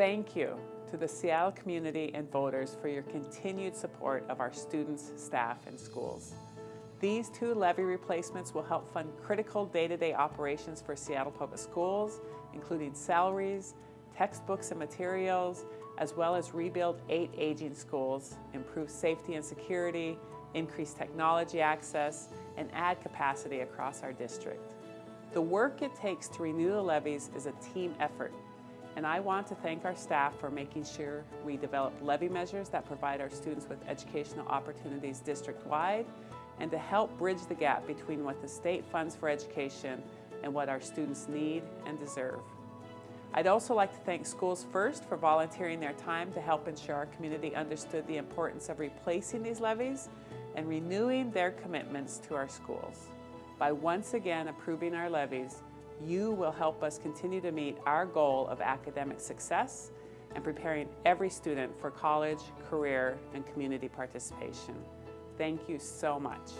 Thank you to the Seattle community and voters for your continued support of our students, staff, and schools. These two levy replacements will help fund critical day-to-day -day operations for Seattle Public Schools, including salaries, textbooks and materials, as well as rebuild eight aging schools, improve safety and security, increase technology access, and add capacity across our district. The work it takes to renew the levies is a team effort, and I want to thank our staff for making sure we develop levy measures that provide our students with educational opportunities district-wide and to help bridge the gap between what the state funds for education and what our students need and deserve. I'd also like to thank Schools First for volunteering their time to help ensure our community understood the importance of replacing these levies and renewing their commitments to our schools. By once again approving our levies, you will help us continue to meet our goal of academic success and preparing every student for college, career, and community participation. Thank you so much.